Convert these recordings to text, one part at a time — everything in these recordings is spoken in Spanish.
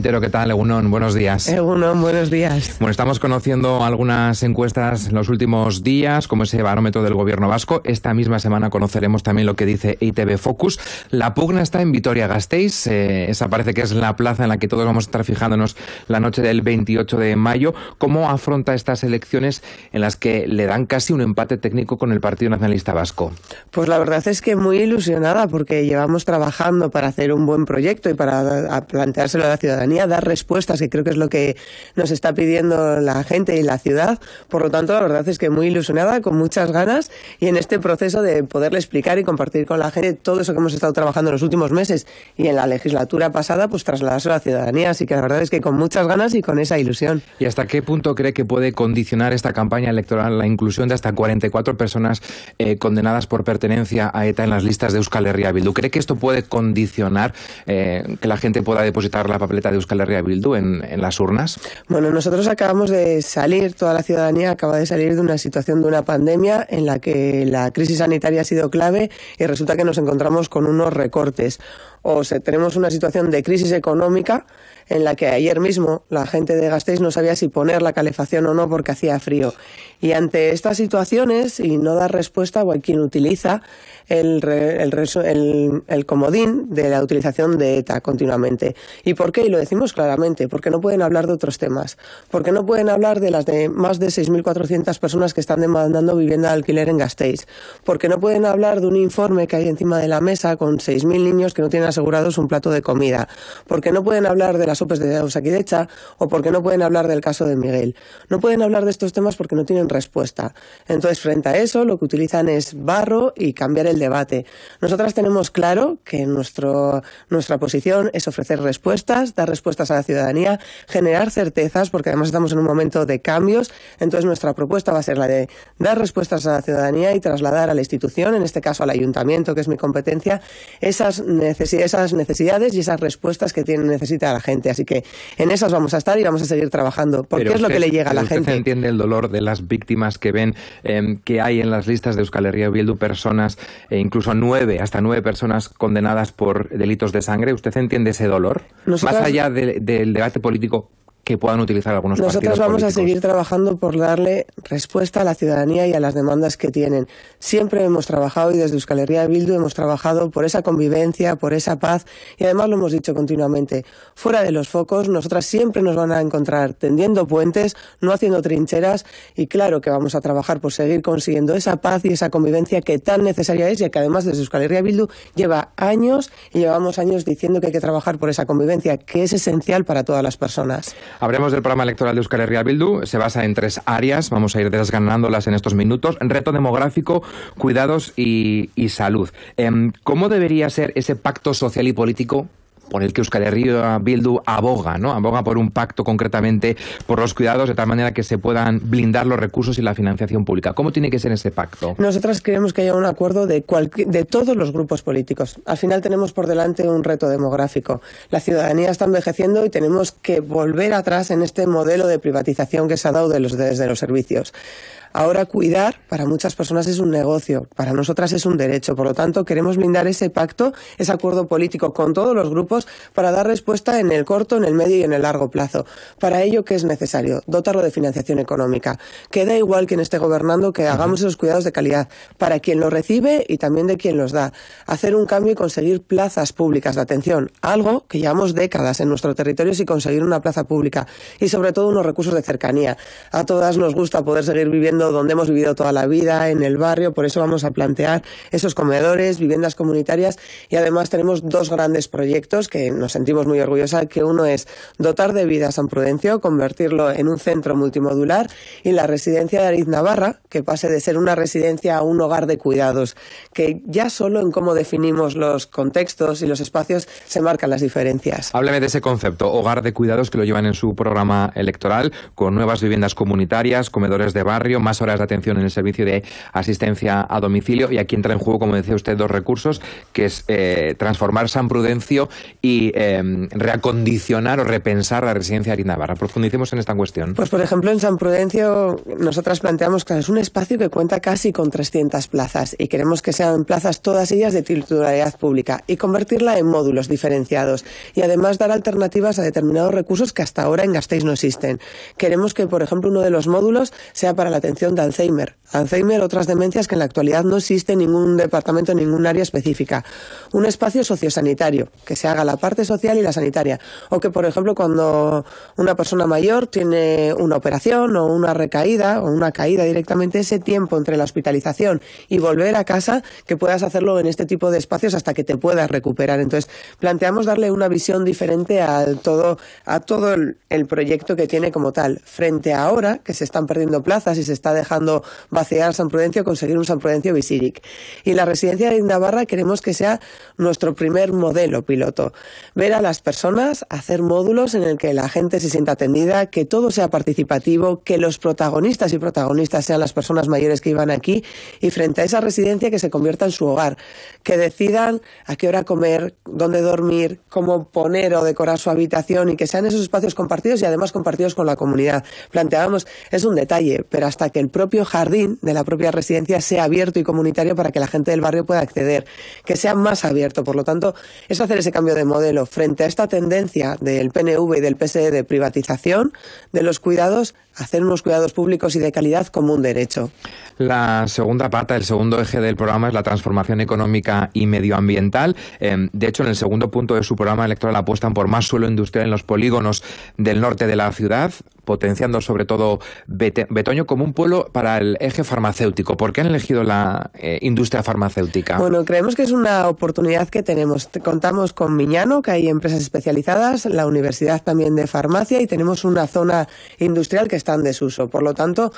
¿qué tal, Egunon? Buenos días. Egunon, buenos días. Bueno, estamos conociendo algunas encuestas en los últimos días, como ese barómetro del gobierno vasco. Esta misma semana conoceremos también lo que dice ITV Focus. La pugna está en Vitoria-Gasteiz. Eh, esa parece que es la plaza en la que todos vamos a estar fijándonos la noche del 28 de mayo. ¿Cómo afronta estas elecciones en las que le dan casi un empate técnico con el Partido Nacionalista Vasco? Pues la verdad es que muy ilusionada porque llevamos trabajando para hacer un buen proyecto y para planteárselo a la ciudadanía dar respuestas, que creo que es lo que nos está pidiendo la gente y la ciudad. Por lo tanto, la verdad es que muy ilusionada, con muchas ganas y en este proceso de poderle explicar y compartir con la gente todo eso que hemos estado trabajando en los últimos meses y en la legislatura pasada, pues trasladarse a la ciudadanía. Así que la verdad es que con muchas ganas y con esa ilusión. ¿Y hasta qué punto cree que puede condicionar esta campaña electoral la inclusión de hasta 44 personas eh, condenadas por pertenencia a ETA en las listas de Euskal Herria Bildu? ¿Cree que esto puede condicionar eh, que la gente pueda depositar la papeleta de Euskal Herria Bildu en, en, las urnas? Bueno, nosotros acabamos de salir, toda la ciudadanía acaba de salir de una situación de una pandemia en la que la crisis sanitaria ha sido clave y resulta que nos encontramos con unos recortes. O sea, tenemos una situación de crisis económica en la que ayer mismo la gente de Gasteiz no sabía si poner la calefacción o no porque hacía frío. Y ante estas situaciones y no dar respuesta, o hay quien utiliza el, el, el, comodín de la utilización de ETA continuamente. ¿Y por qué? Y lo decimos claramente, porque no pueden hablar de otros temas, porque no pueden hablar de las de más de 6.400 personas que están demandando vivienda de alquiler en Gasteiz, porque no pueden hablar de un informe que hay encima de la mesa con 6.000 niños que no tienen asegurados un plato de comida, porque no pueden hablar de las OPEs de Osakidecha o porque no pueden hablar del caso de Miguel. No pueden hablar de estos temas porque no tienen respuesta. Entonces, frente a eso, lo que utilizan es barro y cambiar el debate. Nosotras tenemos claro que nuestro, nuestra posición es ofrecer respuestas, dar respuestas a la ciudadanía, generar certezas, porque además estamos en un momento de cambios. Entonces, nuestra propuesta va a ser la de dar respuestas a la ciudadanía y trasladar a la institución, en este caso al ayuntamiento, que es mi competencia, esas, esas necesidades y esas respuestas que tiene, necesita la gente. Así que en esas vamos a estar y vamos a seguir trabajando, porque es lo que le llega a la gente. ¿Usted entiende el dolor de las víctimas que ven em, que hay en las listas de Euskal Herria Bildu personas, e incluso nueve, hasta nueve personas condenadas por delitos de sangre? ¿Usted entiende ese dolor? Más allá del debate político, que puedan utilizar algunos Nosotros vamos a seguir trabajando por darle respuesta a la ciudadanía y a las demandas que tienen. Siempre hemos trabajado y desde Euskal Herria Bildu hemos trabajado por esa convivencia, por esa paz y además lo hemos dicho continuamente. Fuera de los focos, nosotras siempre nos van a encontrar tendiendo puentes, no haciendo trincheras y claro que vamos a trabajar por seguir consiguiendo esa paz y esa convivencia que tan necesaria es y que además desde Euskal Herria Bildu lleva años y llevamos años diciendo que hay que trabajar por esa convivencia que es esencial para todas las personas. Hablemos del programa electoral de Euskal Herria Bildu. Se basa en tres áreas. Vamos a ir desganándolas en estos minutos. Reto demográfico, cuidados y, salud. Em, ¿Cómo debería ser ese pacto social y político por el que Euskal Herria Bildu aboga, ¿no? Aboga por un pacto concretamente por los cuidados de tal manera que se puedan blindar los recursos y la financiación pública. ¿Cómo tiene que ser ese pacto? Nosotras creemos que haya un acuerdo de, de todos los grupos políticos. Al final tenemos por delante un reto demográfico. La ciudadanía está envejeciendo y tenemos que volver atrás en este modelo de privatización que se ha dado de los, desde los servicios. Ahora cuidar para muchas personas es un negocio, para nosotras es un derecho. Por lo tanto, queremos blindar ese pacto, ese acuerdo político con todos los grupos para dar respuesta en el corto, en el medio y en el largo plazo. Para ello, ¿qué es necesario? Dotarlo de financiación económica. Que da igual quien esté gobernando que hagamos esos cuidados de calidad para quien los recibe y también de quien los da. Hacer un cambio y conseguir plazas públicas de atención, algo que llevamos décadas en nuestro territorio sin conseguir una plaza pública y sobre todo unos recursos de cercanía. A todas nos gusta poder seguir viviendo donde hemos vivido toda la vida, en el barrio, por eso vamos a plantear esos comedores, viviendas comunitarias y además tenemos dos grandes proyectos que nos sentimos muy orgullosos, que uno es dotar de vida a San Prudencio, convertirlo en un centro multimodular y la residencia de Ariz Navarra, que pase de ser una residencia a un hogar de cuidados, que ya solo en cómo definimos los contextos y los espacios se marcan las diferencias. Hábleme de ese concepto, hogar de cuidados, que lo llevan en su programa electoral, con nuevas viviendas comunitarias, comedores de barrio, más horas de atención en el servicio de asistencia a domicilio. Y aquí entra en juego, como decía usted, dos recursos, que es eh, transformar San Prudencio y em, reacondicionar o repensar la residencia de Navarra. Profundicemos en esta cuestión. Pues, por ejemplo, en San Prudencio nosotras planteamos que es un espacio que cuenta casi con 300 plazas y queremos que sean plazas todas ellas de titularidad pública y convertirla en módulos diferenciados y además dar alternativas a determinados recursos que hasta ahora en Gasteiz no existen. Queremos que, por ejemplo, uno de los módulos sea para la atención de Alzheimer. Alzheimer, otras demencias que en la actualidad no existe en ningún departamento, en ningún área específica. Un espacio sociosanitario, que se haga la parte social y la sanitaria. O que, por ejemplo, cuando una persona mayor tiene una operación o una recaída o una caída directamente, ese tiempo entre la hospitalización y volver a casa, que puedas hacerlo en este tipo de espacios hasta que te puedas recuperar. Entonces, planteamos darle una visión diferente a todo, a todo el, proyecto que tiene como tal. Frente a ahora, que se están perdiendo plazas y se dejando vaciar San Prudencio, conseguir un San Prudencio Visiric. Y la residencia de Navarra queremos que sea nuestro primer modelo piloto. Ver a las personas, hacer módulos en el que la gente se sienta atendida, que todo sea participativo, que los protagonistas y protagonistas sean las personas mayores que iban aquí y frente a esa residencia que se convierta en su hogar, que decidan a qué hora comer, dónde dormir, cómo poner o decorar su habitación y que sean esos espacios compartidos y además compartidos con la comunidad. Planteábamos, es un detalle, pero hasta que el propio jardín de la propia residencia sea abierto y comunitario para que la gente del barrio pueda acceder, que sea más abierto. Por lo tanto, es hacer ese cambio de modelo frente a esta tendencia del PNV y del PSE de privatización de los cuidados, hacer unos cuidados públicos y de calidad como un derecho. La segunda pata, el segundo eje del programa es la transformación económica y medioambiental. Em, de hecho, en el segundo punto de su programa electoral apuestan por más suelo industrial en los polígonos del norte de la ciudad, potenciando sobre todo Betoño como un pueblo para el eje farmacéutico. ¿Por qué han elegido la eh, industria farmacéutica? Bueno, creemos que es una oportunidad que tenemos. Contamos con Miñano, que hay empresas especializadas, la Universidad también de Farmacia y tenemos una zona industrial que está en desuso. Por lo tanto,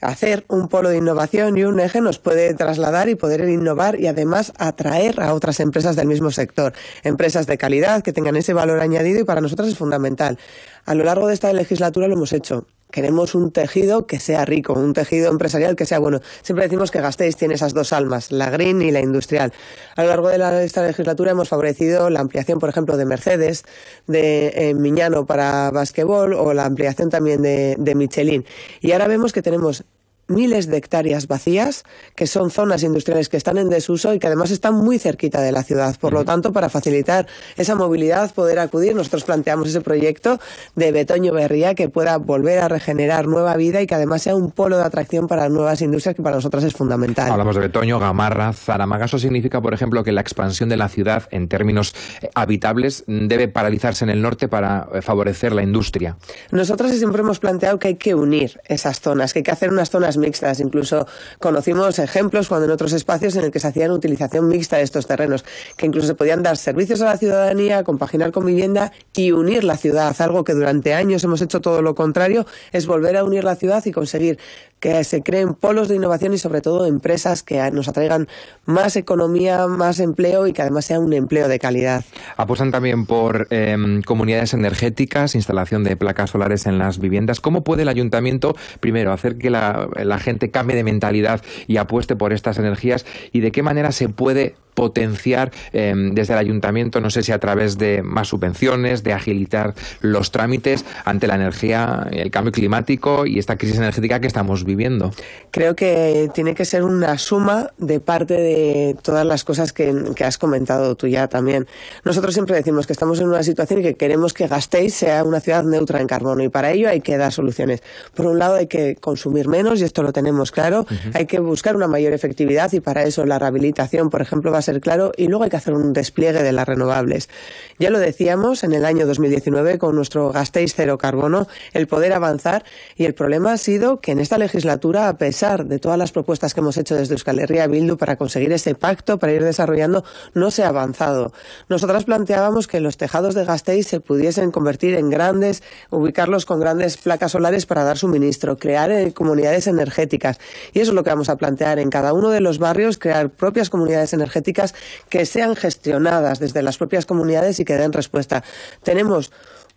hacer un polo de innovación y un eje nos puede trasladar y poder innovar y además atraer a otras empresas del mismo sector, empresas de calidad que tengan ese valor añadido y para nosotros es fundamental. A lo largo de esta legislatura lo hemos hecho. Queremos un tejido que sea rico, un tejido empresarial que sea bueno. Siempre decimos que Gasteiz tiene esas dos almas, la green y la industrial. A lo largo de esta legislatura hemos favorecido la ampliación, por ejemplo, de Mercedes, de eh, Miñano para basquetbol o la ampliación también de, de Michelin. Y ahora vemos que tenemos miles de hectáreas vacías, que son zonas industriales que están en desuso y que además están muy cerquita de la ciudad. Por lo tanto, para facilitar esa movilidad, poder acudir, nosotros planteamos ese proyecto de Betoño Berría que pueda volver a regenerar nueva vida y que además sea un polo de atracción para nuevas industrias que para nosotras es fundamental. Hablamos de Betoño, Gamarra, Zaramaga. Eso significa, por ejemplo, que la expansión de la ciudad en términos eh, habitables debe paralizarse en el norte para eh, favorecer la industria. Nosotros siempre hemos planteado que hay que unir esas zonas, que hay que hacer unas zonas mixtas. Incluso conocimos ejemplos cuando en otros espacios en el que se hacían utilización mixta de estos terrenos, que incluso se podían dar servicios a la ciudadanía, compaginar con vivienda y unir la ciudad. Algo que durante años hemos hecho todo lo contrario, es volver a unir la ciudad y conseguir que se creen polos de innovación y sobre todo empresas que nos atraigan más economía, más empleo y que además sea un empleo de calidad. Apuestan también por em, comunidades energéticas, instalación de placas solares en las viviendas. ¿Cómo puede el ayuntamiento, primero, hacer que la, la gente cambie de mentalidad y apueste por estas energías y de qué manera se puede potenciar em, desde el ayuntamiento, no sé si a través de más subvenciones, de agilitar los trámites ante la energía, el cambio climático y esta crisis energética que estamos viviendo. Creo que tiene que ser una suma de parte de todas las cosas que, que has comentado tú ya también. Nosotros siempre decimos que estamos en una situación y que queremos que Gasteiz sea una ciudad neutra en carbono y para ello hay que dar soluciones. Por un lado hay que consumir menos y esto lo tenemos claro, hay que buscar una mayor efectividad y para eso la rehabilitación, por ejemplo, va a ser claro y luego hay que hacer un despliegue de las renovables. Ya lo decíamos en el año 2019 con nuestro Gasteiz cero carbono, el poder avanzar y el problema ha sido que en esta legislatura, a pesar de todas las propuestas que hemos hecho desde Euskal Herria Bildu para conseguir ese pacto, para ir desarrollando, no se ha avanzado. Nosotras planteábamos que los tejados de Gasteiz se pudiesen convertir en grandes, ubicarlos con grandes placas solares para dar suministro, crear eh, comunidades energéticas. Y eso es lo que vamos a plantear en cada uno de los barrios, crear propias comunidades energéticas que sean gestionadas desde las propias comunidades y que den respuesta. Tenemos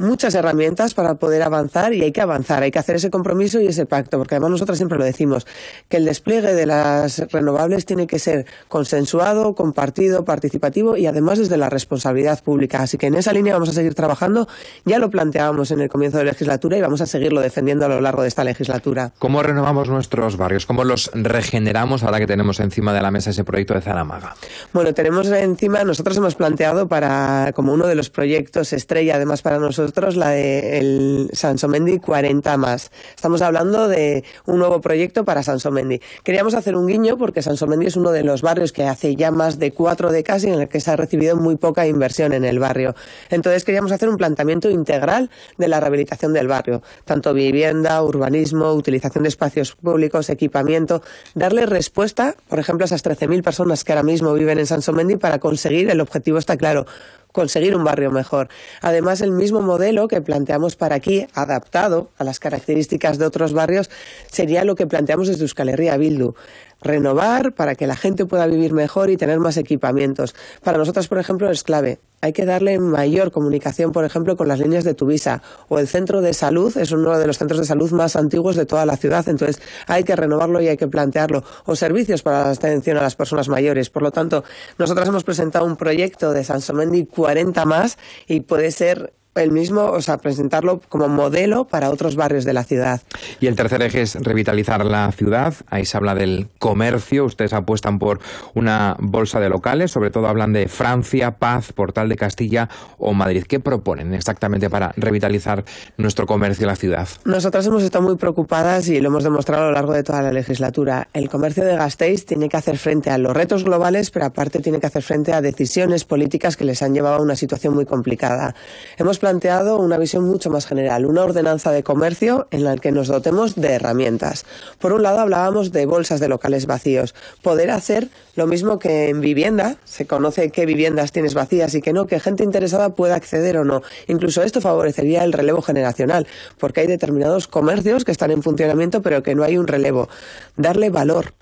muchas herramientas para poder avanzar y hay que avanzar, hay que hacer ese compromiso y ese pacto, porque además nosotros siempre lo decimos, que el despliegue de las renovables tiene que ser consensuado, compartido, participativo y además desde la responsabilidad pública. Así que en esa línea vamos a seguir trabajando. Ya lo planteábamos en el comienzo de la legislatura y vamos a seguirlo defendiendo a lo largo de esta legislatura. ¿Cómo renovamos nuestros barrios? ¿Cómo los regeneramos ahora que tenemos encima de la mesa ese proyecto de Zaramaga? Bueno, tenemos encima, nosotros hemos planteado para como uno de los proyectos estrella, además para nosotros, la de el Sansomendi 40 más. Estamos hablando de un nuevo proyecto para Sansomendi. Queríamos hacer un guiño porque Sansomendi es uno de los barrios que hace ya más de cuatro décadas y en el que se ha recibido muy poca inversión en el barrio. Entonces queríamos hacer un planteamiento integral de la rehabilitación del barrio, tanto vivienda, urbanismo, utilización de espacios públicos, equipamiento, darle respuesta, por ejemplo, a esas 13.000 personas que ahora mismo viven en Sansomendi para conseguir, el objetivo está claro, conseguir un barrio mejor. Además, el mismo modelo que planteamos para aquí, adaptado a las características de otros barrios, sería lo que planteamos desde Euskal Herria Bildu renovar para que la gente pueda vivir mejor y tener más equipamientos. Para nosotros, por ejemplo, es clave. Hay que darle mayor comunicación, por ejemplo, con las líneas de Tuvisa o el centro de salud es uno de los centros de salud más antiguos de toda la ciudad, entonces hay que renovarlo y hay que plantearlo. O servicios para la atención a las personas mayores. Por lo tanto, nosotros hemos presentado un proyecto de Sansomendi 40 más y puede ser el mismo, o sea, presentarlo como modelo para otros barrios de la ciudad. Y el tercer eje es revitalizar la ciudad. Ahí se habla del comercio. Ustedes apuestan por una bolsa de locales. Sobre todo hablan de Francia, Paz, Portal de Castilla o Madrid. ¿Qué proponen exactamente para revitalizar nuestro comercio en la ciudad? Nosotras hemos estado muy preocupadas y lo hemos demostrado a lo largo de toda la legislatura. El comercio de Gasteiz tiene que hacer frente a los retos globales, pero aparte tiene que hacer frente a decisiones políticas que les han llevado a una situación muy complicada. Hemos planteado una visión mucho más general, una ordenanza de comercio en la que nos dotemos de herramientas. Por un lado hablábamos de bolsas de locales vacíos, poder hacer lo mismo que en vivienda, se conoce qué viviendas tienes vacías y que no, que gente interesada pueda acceder o no. Incluso esto favorecería el relevo generacional, porque hay determinados comercios que están en funcionamiento pero que no hay un relevo. Darle valor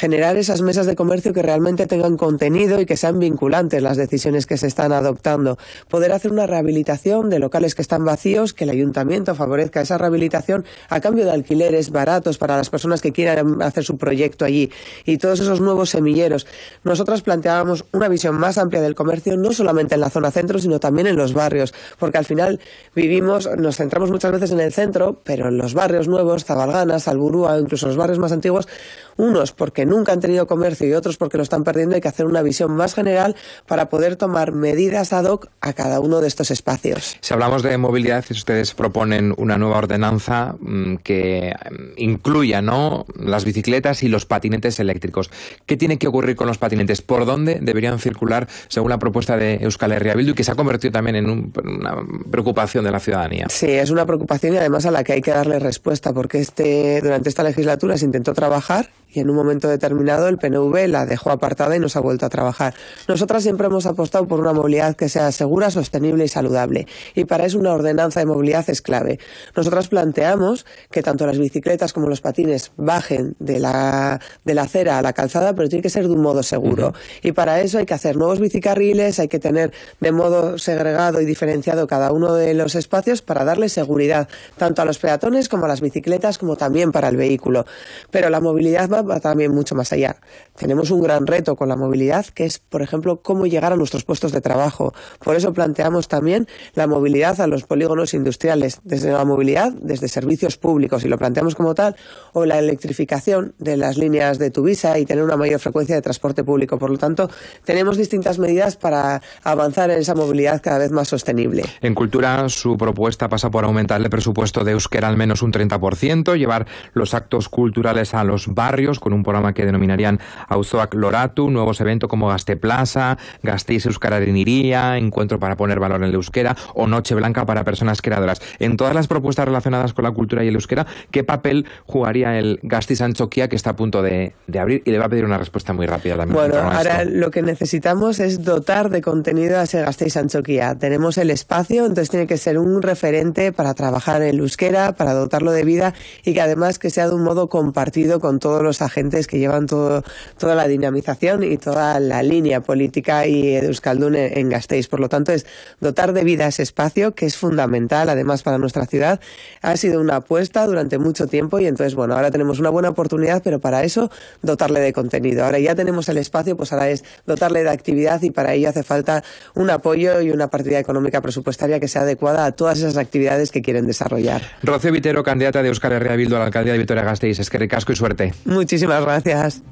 generar esas mesas de comercio que realmente tengan contenido y que sean vinculantes las decisiones que se están adoptando. Poder hacer una rehabilitación de locales que están vacíos, que el ayuntamiento favorezca esa rehabilitación a cambio de alquileres baratos para las personas que quieran hacer su proyecto allí y todos esos nuevos semilleros. Nosotros planteábamos una visión más amplia del comercio, no solamente en la zona centro, sino también en los barrios, porque al final vivimos, nos centramos muchas veces en el centro, pero en los barrios nuevos, Zabalgana, Salburúa, incluso los barrios más antiguos, unos porque nunca han tenido comercio y otros porque lo están perdiendo, hay que hacer una visión más general para poder tomar medidas ad hoc a cada uno de estos espacios. Si hablamos de movilidad, ustedes proponen una nueva ordenanza mm, que mm, incluya ¿no? las bicicletas y los patinetes eléctricos. ¿Qué tiene que ocurrir con los patinetes? ¿Por dónde deberían circular según la propuesta de Euskal Herria Bildu y que se ha convertido también en una preocupación de la ciudadanía? Sí, es una preocupación y además a la que hay que darle respuesta porque este, durante esta legislatura se intentó trabajar y en un momento determinado el PNV la dejó apartada y nos ha vuelto a trabajar. Nosotras siempre hemos apostado por una movilidad que sea segura, sostenible y saludable y para eso una ordenanza de movilidad es clave. Nosotras planteamos que tanto las bicicletas como los patines bajen de la, de la acera a la calzada, pero tiene que ser de un modo seguro. Y para eso hay que hacer nuevos bicicarriles, hay que tener de modo segregado y diferenciado cada uno de los espacios para darle seguridad tanto a los peatones como a las bicicletas como también para el vehículo. Pero la movilidad va también mucho más allá. Tenemos un gran reto con la movilidad, que es, por ejemplo, cómo llegar a nuestros puestos de trabajo. Por eso planteamos también la movilidad a los polígonos industriales, desde la movilidad, desde servicios públicos, y lo planteamos como tal, o la electrificación de las líneas de Tuvisa y tener una mayor frecuencia de transporte público. Por lo tanto, tenemos distintas medidas para avanzar en esa movilidad cada vez más sostenible. En cultura, su propuesta pasa por aumentar el presupuesto de Euskera al menos un 30%, llevar los actos culturales a los barrios, con un programa que denominarían Auzoac Loratu, nuevos eventos como Gaste Plaza, Gasteiz Euskarariniría, Encuentro para poner valor en el euskera o Noche Blanca para personas creadoras. En todas las propuestas relacionadas con la cultura y el euskera, ¿qué papel jugaría el Gasteiz Anchoquia que está a punto de, abrir? Y le va a pedir una respuesta muy rápida también. Bueno, ahora lo que necesitamos es dotar de contenido a ese Gasteiz Anchoquia. Tenemos el espacio, entonces tiene que ser un referente para trabajar en el euskera, para dotarlo de vida y que además que sea de un modo compartido con todos los agentes que llevan todo, toda la dinamización y toda la línea política y Euskaldun en Gasteiz. Por lo tanto, es dotar de vida ese espacio, que es fundamental además para nuestra ciudad. Ha sido una apuesta durante mucho tiempo y entonces, bueno, ahora tenemos una buena oportunidad, pero para eso dotarle de contenido. Ahora ya tenemos el espacio, pues ahora es dotarle de actividad y para ello hace falta un apoyo y una partida económica presupuestaria que sea adecuada a todas esas actividades que quieren desarrollar. Rocío Vitero, candidata de Euskal Herria Bildu a la alcaldía de Vitoria-Gasteiz. Es que ricasco y suerte. Muchísimas gracias.